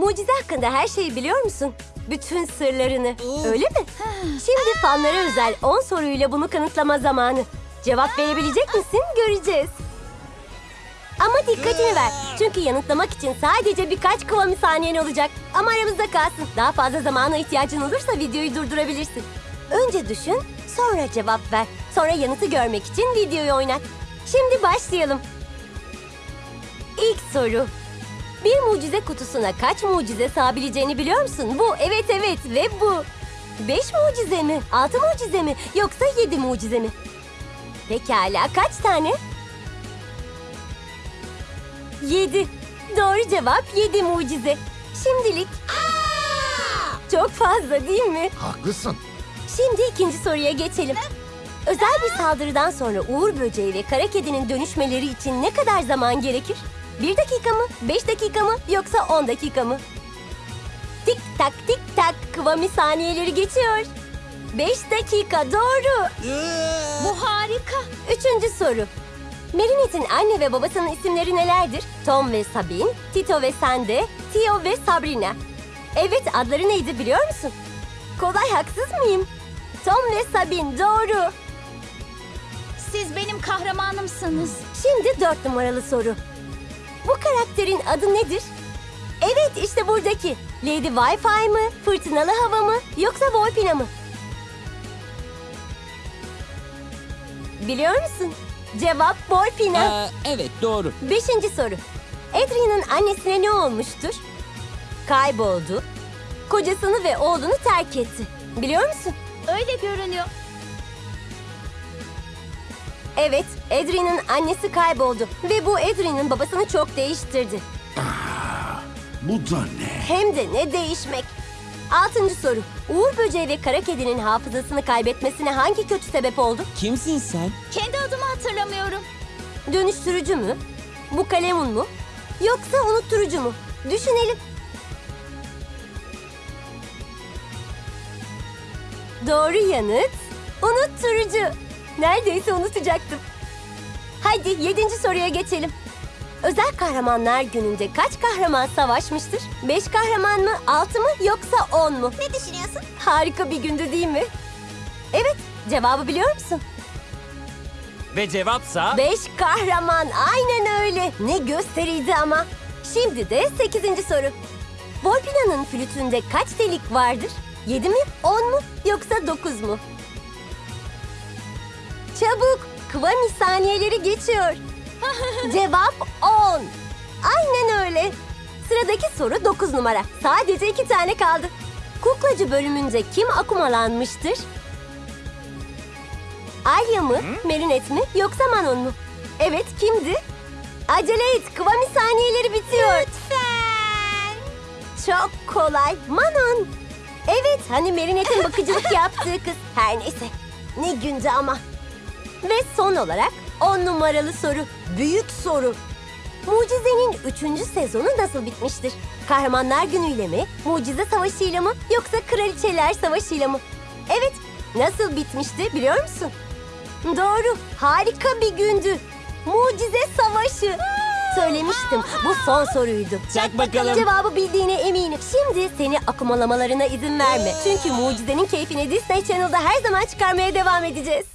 Mucize hakkında her şeyi biliyor musun? Bütün sırlarını. Öyle mi? Şimdi fanlara özel 10 soruyla bunu kanıtlama zamanı. Cevap verebilecek misin? Göreceğiz. Ama dikkatini ver. Çünkü yanıtlamak için sadece birkaç kıvamı saniyen olacak. Ama aramızda kalsın. Daha fazla zamana ihtiyacın olursa videoyu durdurabilirsin. Önce düşün, sonra cevap ver. Sonra yanıtı görmek için videoyu oynat. Şimdi başlayalım. İlk soru. Bir mucize kutusuna kaç mucize sığabileceğini biliyor musun? Bu, evet evet ve bu. Beş mucize mi? Altı mucize mi? Yoksa yedi mucize mi? Pekala kaç tane? Yedi. Doğru cevap yedi mucize. Şimdilik. Çok fazla değil mi? Haklısın. Şimdi ikinci soruya geçelim. Özel bir saldırıdan sonra Uğur Böceği ve Kara Kedi'nin dönüşmeleri için ne kadar zaman gerekir? Bir dakika mı, beş dakika mı yoksa on dakika mı? Tik tak tik tak kıvami saniyeleri geçiyor. Beş dakika doğru. Bu harika. Üçüncü soru. Marinette'in anne ve babasının isimleri nelerdir? Tom ve Sabine, Tito ve Sande, Tio ve Sabrina. Evet adları neydi biliyor musun? Kolay haksız mıyım? Tom ve Sabine doğru. Siz benim kahramanımsınız. Şimdi dört numaralı soru. Bu karakterin adı nedir? Evet işte buradaki. Lady Wi-Fi mı, fırtınalı hava mı yoksa Volpina mı? Biliyor musun? Cevap Volpina. Aa, evet doğru. Beşinci soru. Adrian'ın annesine ne olmuştur? Kayboldu. Kocasını ve oğlunu terk etti. Biliyor musun? Öyle görünüyor. Evet, Adrian'ın annesi kayboldu. Ve bu Adrian'ın babasını çok değiştirdi. Bu da ne? Hem de ne değişmek. Altıncı soru. Uğur Böceği ve Kara Kedi'nin hafızasını kaybetmesine hangi kötü sebep oldu? Kimsin sen? Kendi adımı hatırlamıyorum. Dönüştürücü mü? Bu kalemun mu? Yoksa unutturucu mu? Düşünelim. Doğru yanıt unutturucu. Neredeyse unutacaktım. Hadi yedinci soruya geçelim. Özel kahramanlar gününde kaç kahraman savaşmıştır? Beş kahraman mı, altı mı yoksa on mu? Ne düşünüyorsun? Harika bir gündü değil mi? Evet, cevabı biliyor musun? Ve cevapsa... Beş kahraman aynen öyle. Ne gösteriydi ama. Şimdi de sekizinci soru. Volpina'nın flütünde kaç delik vardır? Yedi mi, on mu yoksa dokuz mu? Çabuk, kıvami saniyeleri geçiyor. Cevap on. Aynen öyle. Sıradaki soru dokuz numara. Sadece iki tane kaldı. Kuklacı bölümünde kim akumalanmıştır? Alya mı, Merinet mi yoksa Manon mu? Evet kimdi? Acele et, kıvami saniyeleri bitiyor. Lütfen. Çok kolay, Manon. Evet, hani Merinet'in bakıcılık yaptığı kız. Her neyse, ne gündü ama. Ve son olarak on numaralı soru, büyük soru. Mucize'nin üçüncü sezonu nasıl bitmiştir? Kahramanlar günüyle mi, Mucize Savaşı'yla mı yoksa Kraliçeler Savaşı'yla mı? Evet, nasıl bitmişti biliyor musun? Doğru, harika bir gündü. Mucize Savaşı. Söylemiştim, bu son soruydu. Çak bakalım. Cevabı bildiğine eminim. Şimdi seni akumalamalarına izin verme. Çünkü mucizenin keyfini Disney Channel'da her zaman çıkarmaya devam edeceğiz.